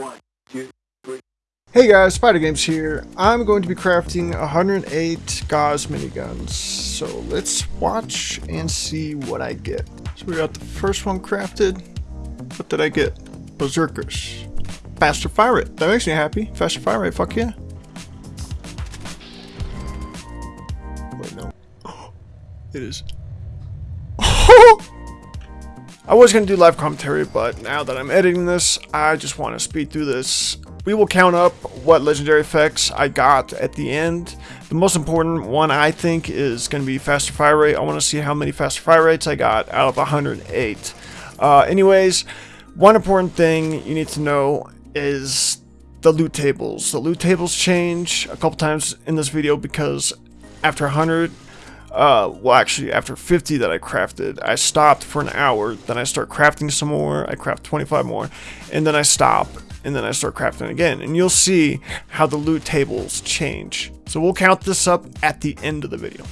One, two, three. Hey guys, Spider Games here. I'm going to be crafting 108 Gauss miniguns. So let's watch and see what I get. So we got the first one crafted. What did I get? Berserkers. Faster fire rate. That makes me happy. Faster fire rate, fuck yeah. Wait, no. It is. I was going to do live commentary, but now that I'm editing this, I just want to speed through this. We will count up what legendary effects I got at the end. The most important one I think is going to be faster fire rate. I want to see how many faster fire rates I got out of 108. Uh, anyways, one important thing you need to know is the loot tables. The loot tables change a couple times in this video because after 100 uh, well actually after 50 that I crafted, I stopped for an hour, then I start crafting some more, I craft 25 more, and then I stop, and then I start crafting again, and you'll see how the loot tables change. So we'll count this up at the end of the video.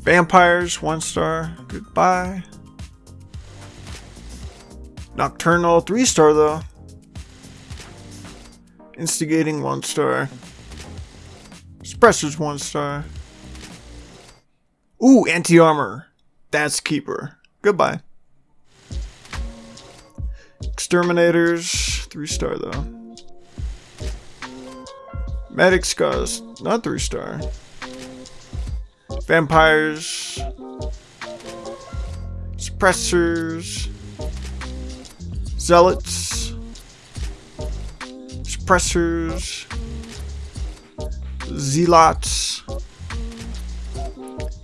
Vampires, one star, goodbye. Nocturnal, three star though. Instigating, one star. Suppressors, one star. Ooh, anti-armor. That's keeper. Goodbye. Exterminators, three star though. Medic scars, not three star. Vampires. Suppressors. Zealots. Suppressors. Zealots.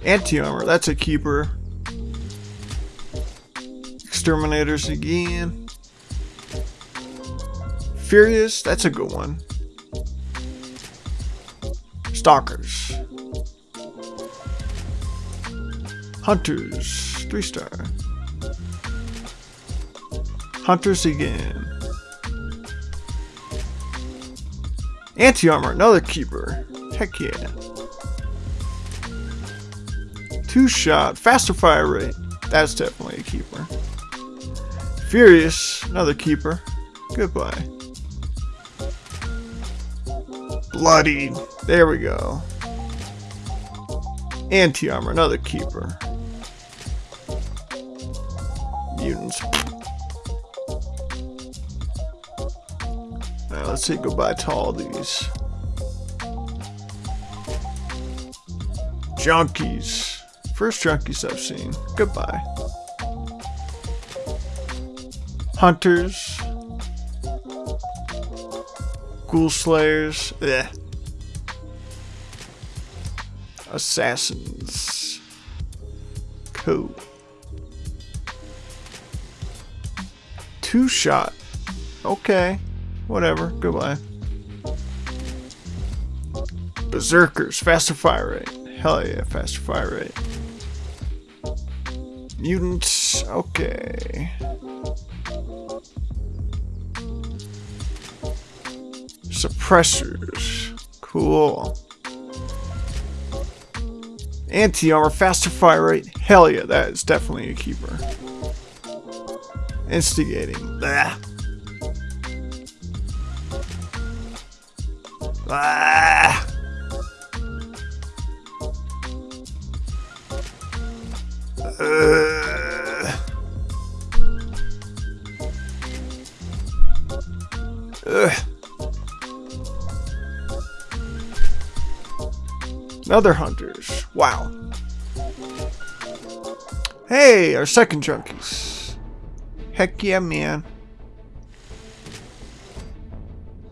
Anti-armor, that's a keeper. Exterminators again. Furious, that's a good one. Stalkers. Hunters, three star. Hunters again. Anti-armor, another keeper. Heck yeah. Two shot, faster fire rate. That's definitely a keeper. Furious, another keeper. Goodbye. Bloody. There we go. Anti-armor, another keeper. Mutants. Alright, let's say goodbye to all these. Junkies. First junkies I've seen. Goodbye. Hunters. Ghoul Slayers. Ugh. Assassins. Cool. Two shot. Okay. Whatever. Goodbye. Berserkers. Faster fire rate. Hell yeah, faster fire rate. Mutants, okay. Suppressors, cool. Anti-armor, faster fire rate, hell yeah, that is definitely a keeper. Instigating, blah. Ah. Another hunters. Wow. Hey, our second junkies. Heck yeah, man.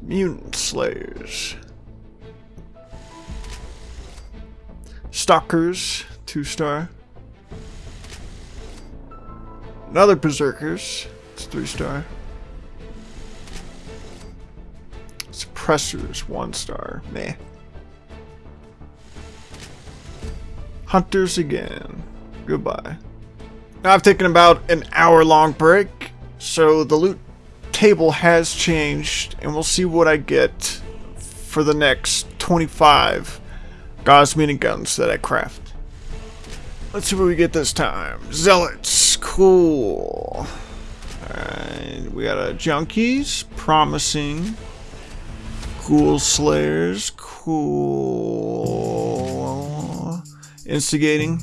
Mutant Slayers. Stalkers, two star. Another Berserkers. It's three star. Suppressors, one star. Meh. Hunters again. Goodbye. Now I've taken about an hour long break, so the loot table has changed, and we'll see what I get for the next 25 Gauss miniguns that I craft. Let's see what we get this time. Zealots. Cool. Alright. We got a Junkies, Promising, Ghoul Slayers, cool. Instigating.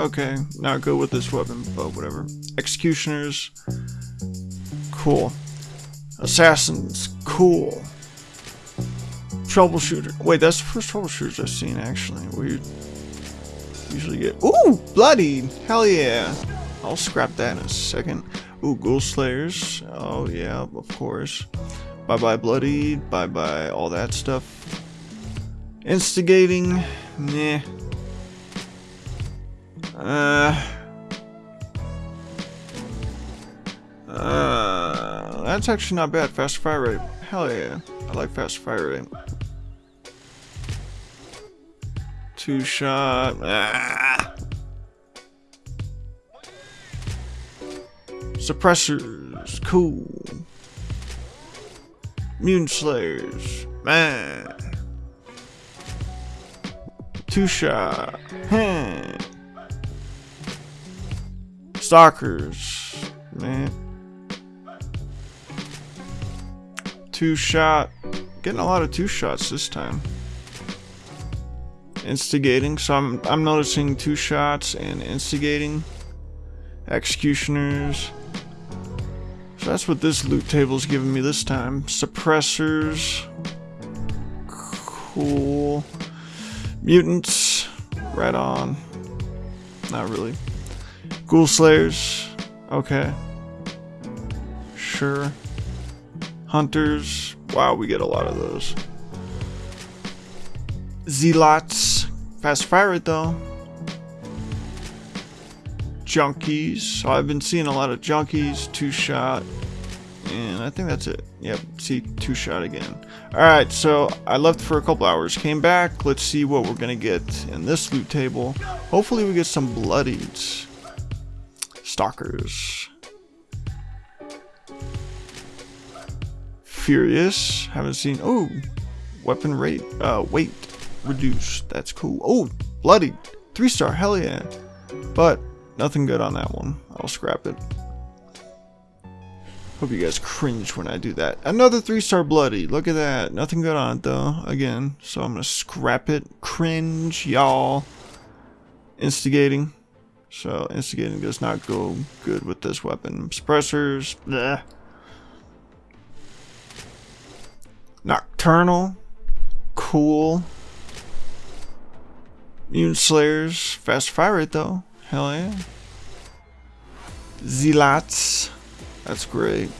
Okay, not good with this weapon, but whatever. Executioners. Cool. Assassins. Cool. Troubleshooter. Wait, that's the first troubleshooters I've seen, actually. We usually get... Ooh! Bloodied! Hell yeah! I'll scrap that in a second. Ooh, Ghoul Slayers. Oh, yeah, of course. Bye-bye Bloodied. Bye-bye all that stuff. Instigating. Nah. Uh... Uh, that's actually not bad. Fast fire rate. Hell yeah. I like fast fire rate. Two shot. Ah. Suppressors. Cool. Mutant Slayers. Man. Two shot. Stalkers. Man. Two shot. Getting a lot of two shots this time. Instigating. So I'm, I'm noticing two shots and instigating. Executioners. So that's what this loot table's giving me this time. Suppressors. Cool. Mutants. Right on. Not really. Ghoul Slayers. Okay. Sure. Hunters. Wow, we get a lot of those. Zealots. Fast fire it though. Junkies. So I've been seeing a lot of junkies, two shot, and I think that's it. Yep, see two shot again. Alright, so I left for a couple hours, came back, let's see what we're gonna get in this loot table. Hopefully we get some bloodieds. Stalkers. Furious. Haven't seen. Oh, weapon rate. Uh, weight reduced. That's cool. Oh, bloody. Three star. Hell yeah. But nothing good on that one. I'll scrap it. Hope you guys cringe when I do that. Another three star bloody. Look at that. Nothing good on it though. Again. So I'm gonna scrap it. Cringe, y'all. Instigating. So instigating does not go good with this weapon. Suppressors. Bleh. Nocturnal. Cool. Mutant Slayers. Fast fire rate though. Hell yeah. Zealots. That's great.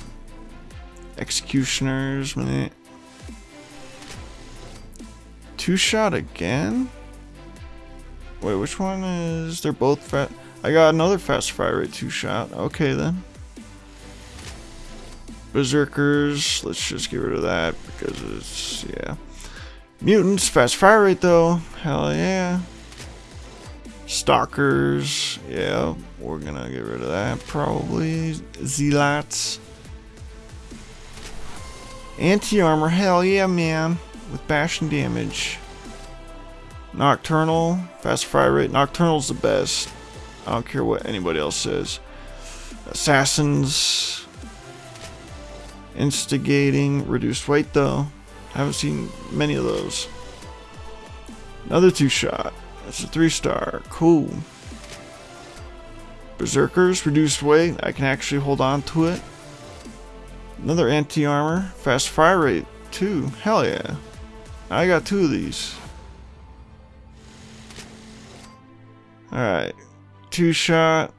Executioners. Meh. Two shot again? Wait, which one is... They're both fat... I got another fast fire rate two shot. Okay then. Berserkers, let's just get rid of that because it's, yeah. Mutants, fast fire rate though, hell yeah. Stalkers, yeah, we're gonna get rid of that probably. Zealots. Anti-armor, hell yeah man, with bashing damage. Nocturnal, fast fire rate, Nocturnal's the best. I don't care what anybody else says. Assassins, Instigating, reduced weight though. Haven't seen many of those. Another two shot. That's a three star. Cool. Berserkers, reduced weight. I can actually hold on to it. Another anti-armor. Fast fire rate. Two. Hell yeah. I got two of these. Alright. Two shot.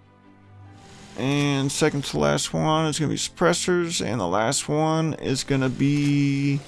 And second to last one is going to be suppressors. And the last one is going to be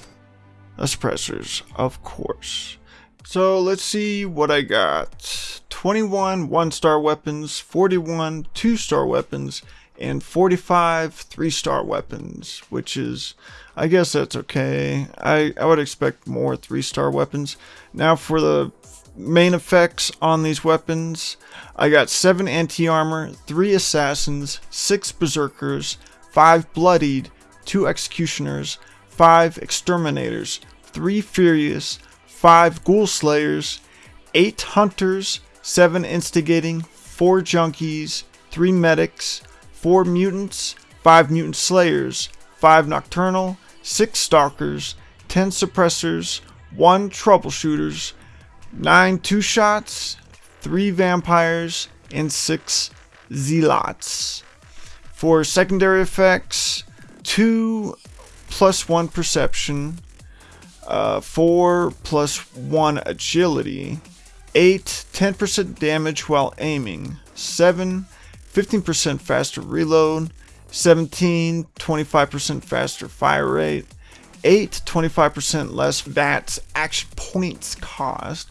the suppressors, of course. So let's see what I got. 21 one-star weapons, 41 two-star weapons, and 45 three-star weapons, which is, I guess that's okay. I, I would expect more three-star weapons. Now for the main effects on these weapons. I got 7 anti-armor, 3 assassins, 6 berserkers, 5 bloodied, 2 executioners, 5 exterminators, 3 furious, 5 ghoul slayers, 8 hunters, 7 instigating, 4 junkies, 3 medics, 4 mutants, 5 Mutant Slayers, 5 Nocturnal, 6 Stalkers, 10 Suppressors, 1 Troubleshooters, 9 Two Shots, 3 Vampires, and 6 Zealots. For secondary effects, 2 plus 1 Perception, uh, 4 plus 1 Agility, 8 10% damage while aiming, 7 15% faster reload, 17 25% faster fire rate, 8 25% less VATS action points cost,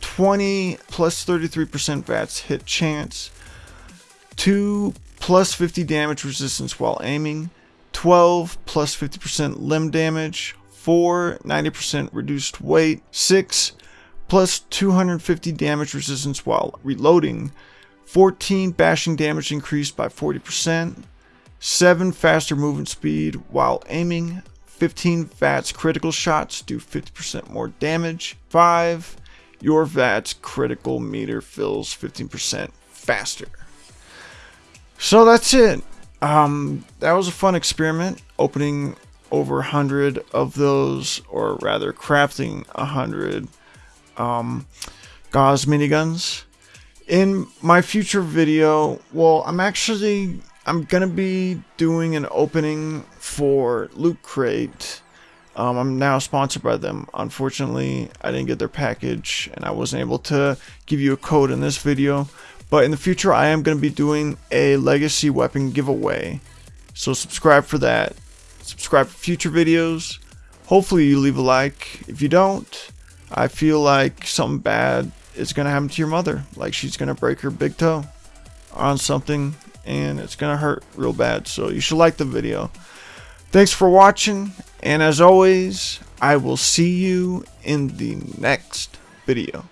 20 plus 33% VATS hit chance, 2 plus 50 damage resistance while aiming, 12 plus 50% limb damage, 4 90% reduced weight, 6 plus 250 damage resistance while reloading, 14 bashing damage increased by 40%, 7 faster movement speed while aiming, 15 VATS critical shots do 50% more damage, 5 your VATS critical meter fills 15% faster. So that's it. Um, that was a fun experiment, opening over 100 of those, or rather crafting 100 um, Gauss miniguns. In my future video, well, I'm actually, I'm to be doing an opening for Loot Crate. Um, I'm now sponsored by them. Unfortunately, I didn't get their package and I wasn't able to give you a code in this video. But in the future, I am going to be doing a legacy weapon giveaway. So subscribe for that. Subscribe for future videos. Hopefully you leave a like. If you don't, I feel like something bad is going to happen to your mother. Like she's going to break her big toe on something and it's going to hurt real bad. So you should like the video. Thanks for watching. And as always, I will see you in the next video.